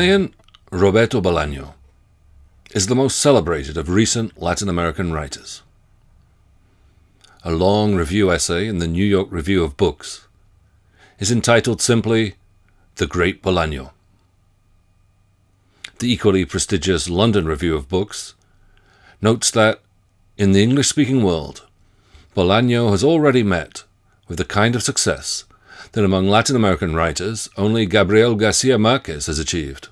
Chilean Roberto Bolaño is the most celebrated of recent Latin American writers. A long review essay in the New York Review of Books is entitled simply The Great Bolaño. The equally prestigious London Review of Books notes that, in the English-speaking world, Bolaño has already met with the kind of success that among Latin American writers only Gabriel Garcia Marquez has achieved.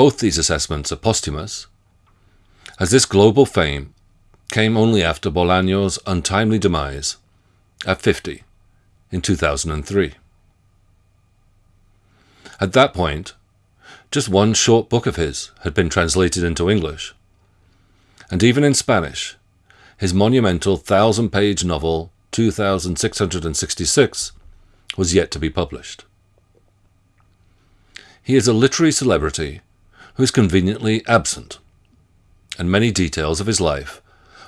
Both these assessments are posthumous, as this global fame came only after Bolaño's untimely demise at 50 in 2003. At that point, just one short book of his had been translated into English, and even in Spanish, his monumental thousand-page novel 2666 was yet to be published. He is a literary celebrity who is conveniently absent, and many details of his life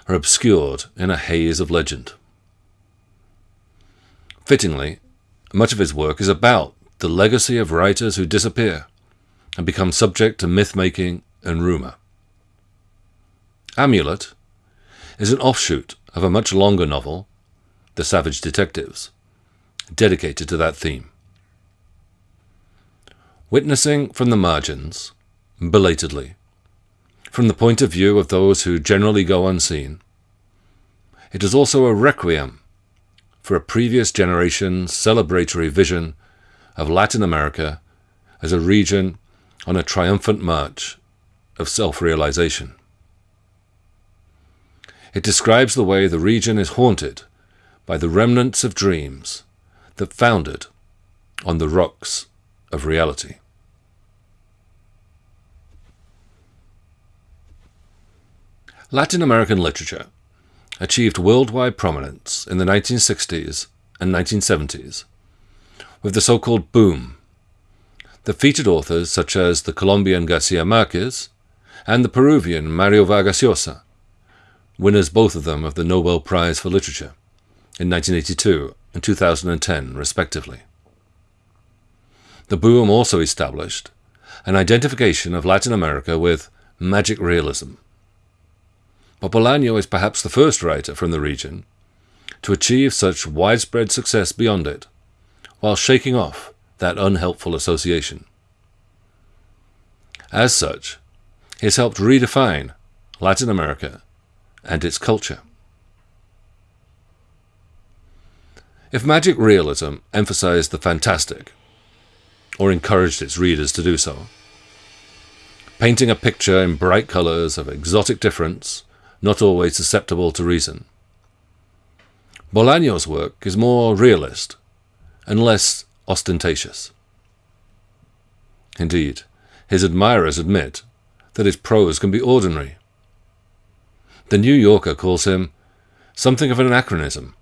are obscured in a haze of legend. Fittingly, much of his work is about the legacy of writers who disappear and become subject to myth-making and rumour. Amulet is an offshoot of a much longer novel, The Savage Detectives, dedicated to that theme. Witnessing from the margins, belatedly, from the point of view of those who generally go unseen, it is also a requiem for a previous generation's celebratory vision of Latin America as a region on a triumphant march of self-realization. It describes the way the region is haunted by the remnants of dreams that foundered on the rocks of reality. Latin American literature achieved worldwide prominence in the 1960s and 1970s with the so-called boom The featured authors such as the Colombian Garcia Marquez and the Peruvian Mario Vargas Llosa, winners both of them of the Nobel Prize for Literature in 1982 and 2010 respectively. The boom also established an identification of Latin America with magic realism, Bolaño is perhaps the first writer from the region to achieve such widespread success beyond it, while shaking off that unhelpful association. As such, he has helped redefine Latin America and its culture. If magic realism emphasized the fantastic, or encouraged its readers to do so, painting a picture in bright colors of exotic difference not always susceptible to reason. Bolaño's work is more realist and less ostentatious. Indeed, his admirers admit that his prose can be ordinary. The New Yorker calls him something of an anachronism,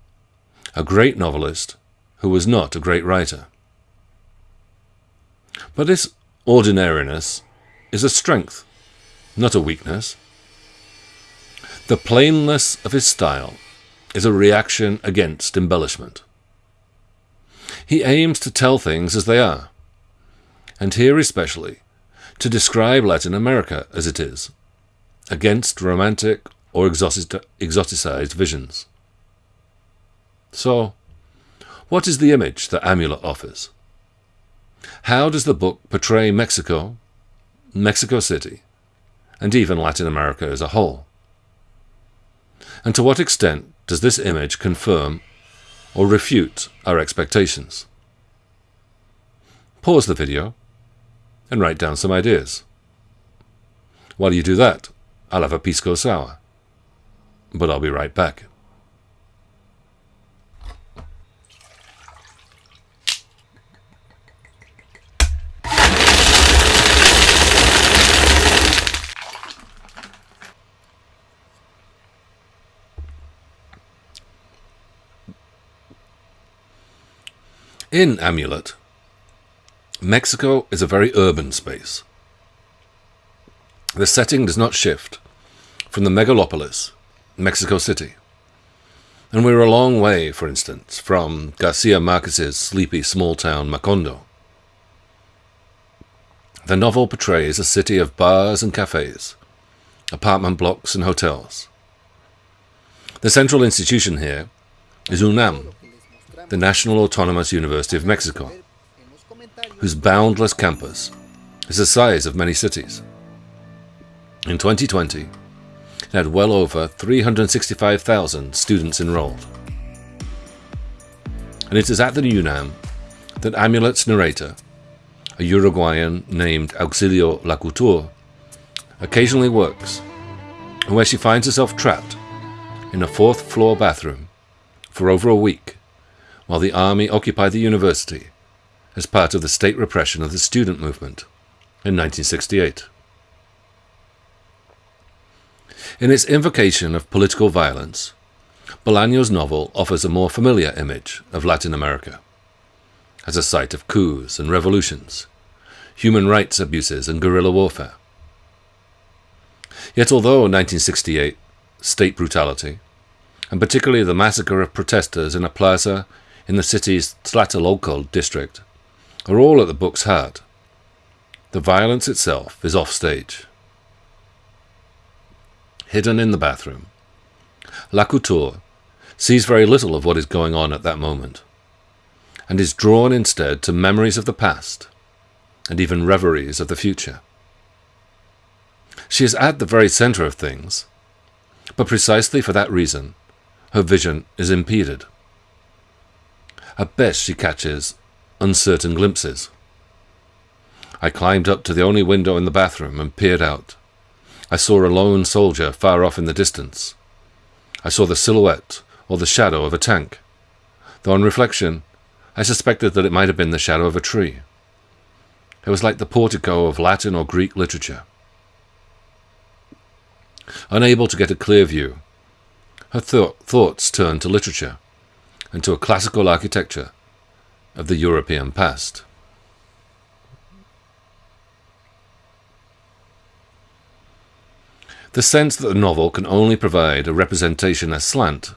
a great novelist who was not a great writer. But this ordinariness is a strength, not a weakness. The plainness of his style is a reaction against embellishment. He aims to tell things as they are, and here especially to describe Latin America as it is, against romantic or exoticized visions. So, what is the image that Amulet offers? How does the book portray Mexico, Mexico City, and even Latin America as a whole? And to what extent does this image confirm or refute our expectations? Pause the video and write down some ideas. While you do that, I'll have a pisco sour. But I'll be right back. In Amulet, Mexico is a very urban space. The setting does not shift from the megalopolis, Mexico City. And we're a long way, for instance, from Garcia Marquez's sleepy small town Macondo. The novel portrays a city of bars and cafes, apartment blocks and hotels. The central institution here is UNAM, the National Autonomous University of Mexico, whose boundless campus is the size of many cities. In 2020, it had well over 365,000 students enrolled. And it is at the UNAM that Amulet's narrator, a Uruguayan named Auxilio Lacouture, occasionally works, and where she finds herself trapped in a fourth floor bathroom for over a week while the army occupied the university as part of the state repression of the student movement in 1968. In its invocation of political violence, Bolaño's novel offers a more familiar image of Latin America as a site of coups and revolutions, human rights abuses and guerrilla warfare. Yet although 1968 state brutality, and particularly the massacre of protesters in a plaza in the city's Tlatelolco district, are all at the book's heart, the violence itself is offstage. Hidden in the bathroom, Lacouture sees very little of what is going on at that moment, and is drawn instead to memories of the past and even reveries of the future. She is at the very centre of things, but precisely for that reason, her vision is impeded. At best, she catches uncertain glimpses. I climbed up to the only window in the bathroom and peered out. I saw a lone soldier far off in the distance. I saw the silhouette or the shadow of a tank, though on reflection I suspected that it might have been the shadow of a tree. It was like the portico of Latin or Greek literature. Unable to get a clear view, her th thoughts turned to literature and to a classical architecture of the European past. The sense that the novel can only provide a representation aslant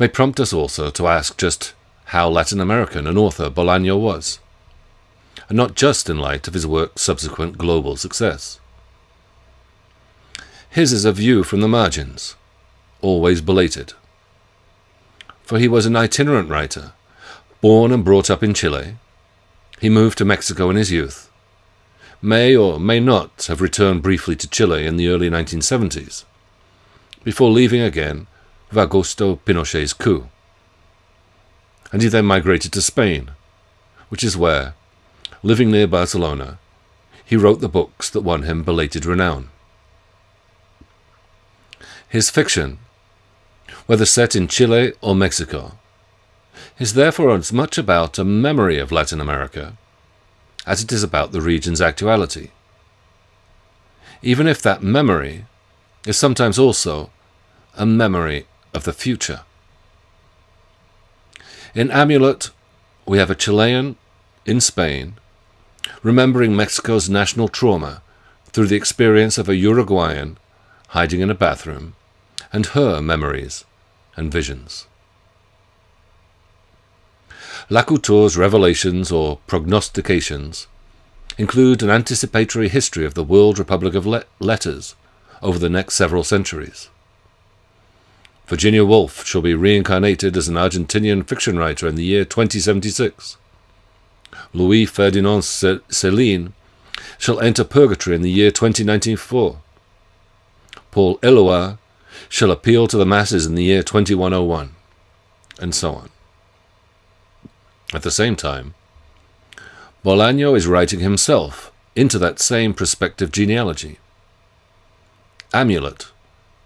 may prompt us also to ask just how Latin American an author Bolaño was, and not just in light of his work's subsequent global success. His is a view from the margins, always belated. For he was an itinerant writer, born and brought up in Chile. He moved to Mexico in his youth, may or may not have returned briefly to Chile in the early 1970s, before leaving again with Augusto Pinochet's coup. And he then migrated to Spain, which is where, living near Barcelona, he wrote the books that won him belated renown. His fiction, whether set in Chile or Mexico, is therefore as much about a memory of Latin America as it is about the region's actuality. Even if that memory is sometimes also a memory of the future. In Amulet, we have a Chilean in Spain remembering Mexico's national trauma through the experience of a Uruguayan hiding in a bathroom and her memories and visions. Lacouture's revelations or prognostications include an anticipatory history of the World Republic of Le Letters over the next several centuries. Virginia Woolf shall be reincarnated as an Argentinian fiction writer in the year 2076. Louis Ferdinand Céline shall enter purgatory in the year 2094. Paul Eluard shall appeal to the masses in the year 2101, and so on. At the same time, Bolaño is writing himself into that same prospective genealogy. Amulet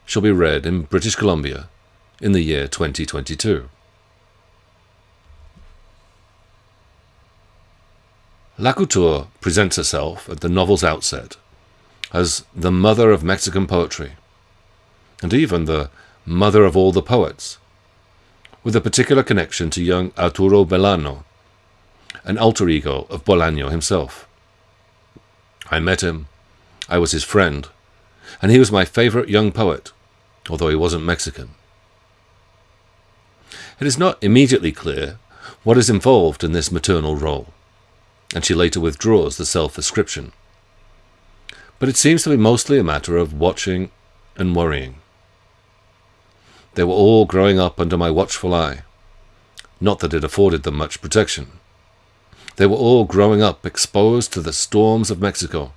shall be read in British Columbia in the year 2022. Lacouture presents herself at the novel's outset as the mother of Mexican poetry, and even the mother of all the poets, with a particular connection to young Arturo Belano, an alter ego of Bolaño himself. I met him, I was his friend, and he was my favorite young poet, although he wasn't Mexican. It is not immediately clear what is involved in this maternal role, and she later withdraws the self-ascription. But it seems to be mostly a matter of watching and worrying. They were all growing up under my watchful eye. Not that it afforded them much protection. They were all growing up exposed to the storms of Mexico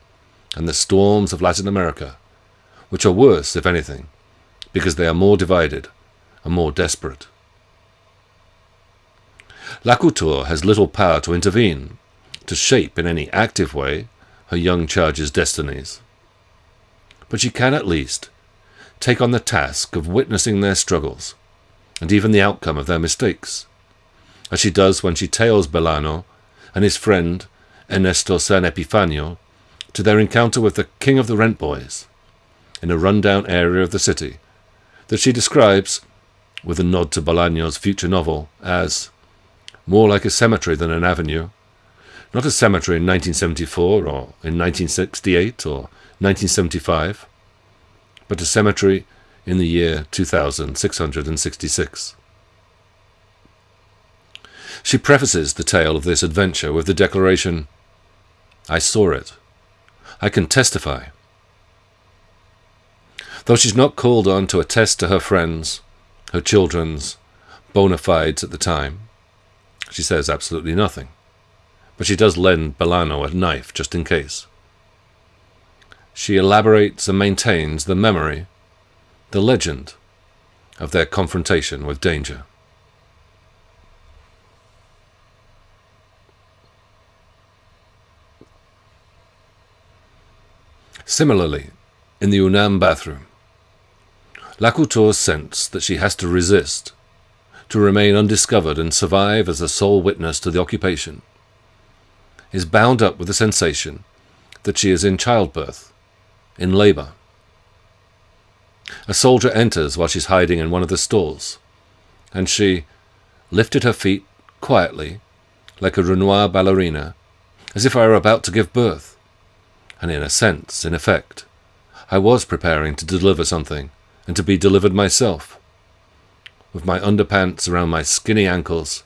and the storms of Latin America, which are worse, if anything, because they are more divided and more desperate. Lacouture has little power to intervene, to shape in any active way her young charge's destinies. But she can at least take on the task of witnessing their struggles, and even the outcome of their mistakes, as she does when she tails Belano and his friend Ernesto San Epifanio to their encounter with the king of the rent boys in a run-down area of the city that she describes, with a nod to Bolaño's future novel, as more like a cemetery than an avenue, not a cemetery in 1974 or in 1968 or 1975, but a cemetery in the year 2666. She prefaces the tale of this adventure with the declaration, I saw it. I can testify. Though she's not called on to attest to her friends, her children's bona fides at the time, she says absolutely nothing but she does lend Belano a knife just in case. She elaborates and maintains the memory, the legend, of their confrontation with danger. Similarly, in the Unam bathroom, Lacouture's sense that she has to resist, to remain undiscovered and survive as the sole witness to the occupation, is bound up with the sensation that she is in childbirth, in labour. A soldier enters while she's hiding in one of the stalls, and she lifted her feet quietly, like a Renoir ballerina, as if I were about to give birth. And in a sense, in effect, I was preparing to deliver something, and to be delivered myself, with my underpants around my skinny ankles,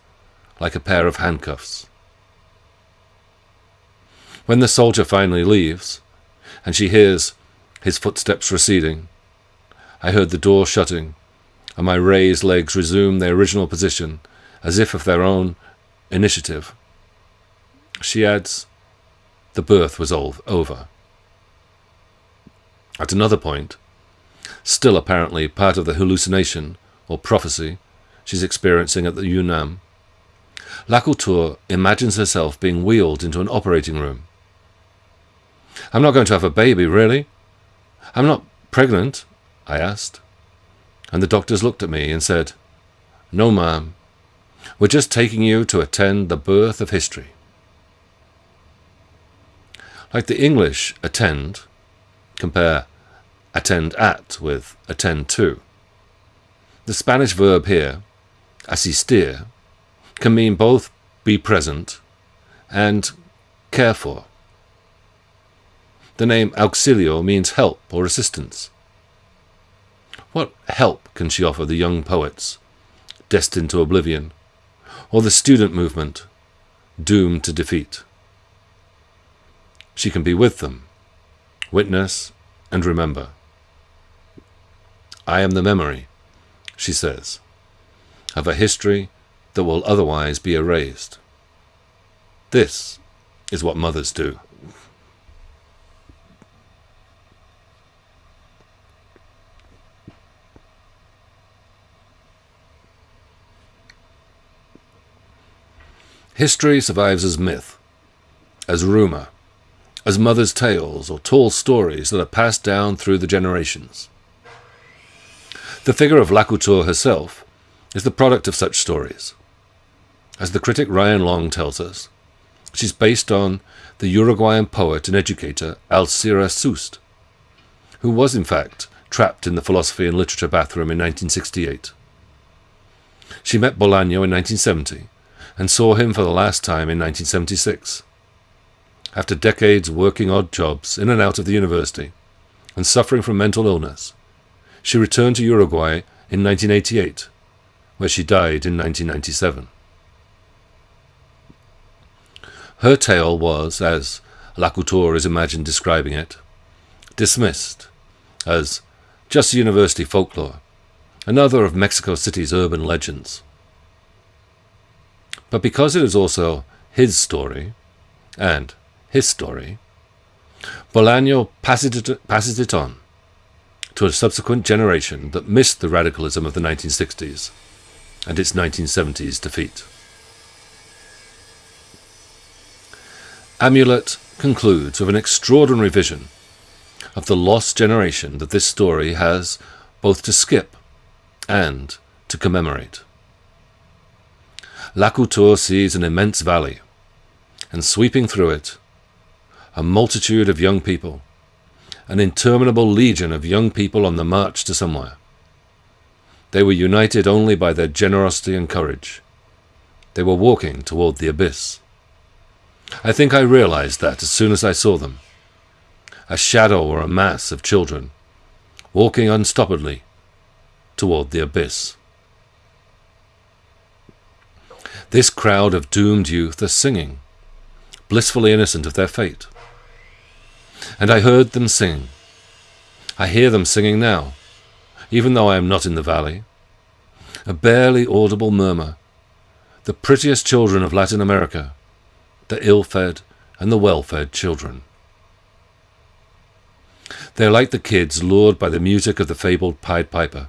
like a pair of handcuffs. When the soldier finally leaves, and she hears his footsteps receding, I heard the door shutting, and my raised legs resume their original position, as if of their own initiative. She adds, the birth was all over. At another point, still apparently part of the hallucination or prophecy she's experiencing at the Unam, Lacouture imagines herself being wheeled into an operating room. I'm not going to have a baby, really. I'm not pregnant, I asked. And the doctors looked at me and said, No, ma'am. We're just taking you to attend the birth of history. Like the English attend, compare attend at with attend to. The Spanish verb here, asistir, can mean both be present and care for. The name auxilio means help or assistance. What help can she offer the young poets, destined to oblivion, or the student movement, doomed to defeat? She can be with them, witness and remember. I am the memory, she says, of a history that will otherwise be erased. This is what mothers do. History survives as myth, as rumour, as mothers' tales or tall stories that are passed down through the generations. The figure of Lacouture herself is the product of such stories. As the critic Ryan Long tells us, she's based on the Uruguayan poet and educator Alcira Soust, who was in fact trapped in the philosophy and literature bathroom in 1968. She met Bolaño in 1970 and saw him for the last time in 1976. After decades working odd jobs in and out of the university and suffering from mental illness, she returned to Uruguay in 1988, where she died in 1997. Her tale was, as Lacouture is imagined describing it, dismissed as just university folklore, another of Mexico City's urban legends. But because it is also his story, and his story, Bolaño passes it, passes it on to a subsequent generation that missed the radicalism of the 1960s and its 1970s defeat. Amulet concludes with an extraordinary vision of the lost generation that this story has both to skip and to commemorate. Lacouture sees an immense valley, and sweeping through it, a multitude of young people, an interminable legion of young people on the march to somewhere. They were united only by their generosity and courage. They were walking toward the abyss. I think I realized that as soon as I saw them. A shadow or a mass of children, walking unstoppably toward the abyss. This crowd of doomed youth are singing, blissfully innocent of their fate. And I heard them sing. I hear them singing now, even though I am not in the valley. A barely audible murmur. The prettiest children of Latin America, the ill-fed and the well-fed children. They are like the kids lured by the music of the fabled Pied Piper,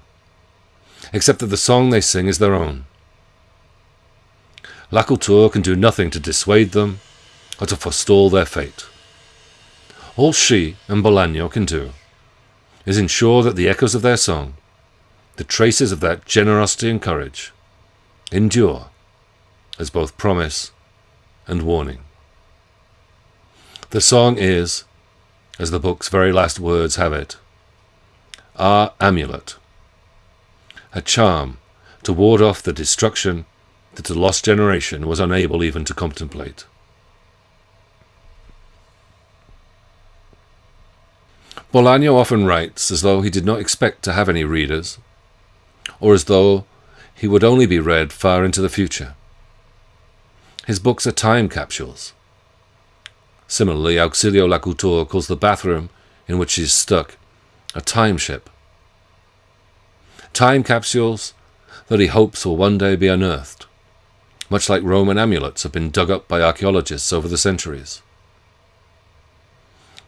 except that the song they sing is their own. Lacouture can do nothing to dissuade them or to forestall their fate. All she and Bolaño can do is ensure that the echoes of their song, the traces of that generosity and courage, endure as both promise and warning. The song is, as the book's very last words have it, our amulet, a charm to ward off the destruction that the lost generation was unable even to contemplate. Bolaño often writes as though he did not expect to have any readers, or as though he would only be read far into the future. His books are time capsules. Similarly, Auxilio Lacouture calls the bathroom in which he is stuck a time ship. Time capsules that he hopes will one day be unearthed, much like Roman amulets have been dug up by archaeologists over the centuries.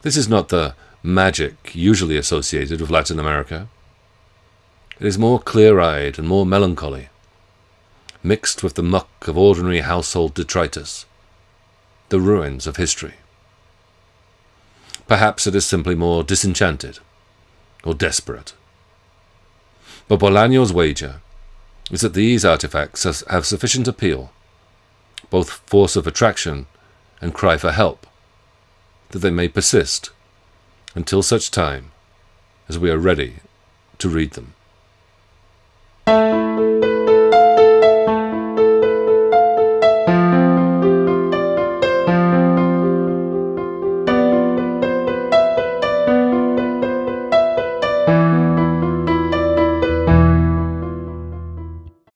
This is not the magic usually associated with Latin America. It is more clear-eyed and more melancholy, mixed with the muck of ordinary household detritus, the ruins of history. Perhaps it is simply more disenchanted or desperate. But Bolaño's wager is that these artifacts have sufficient appeal, both force of attraction and cry for help, that they may persist until such time as we are ready to read them.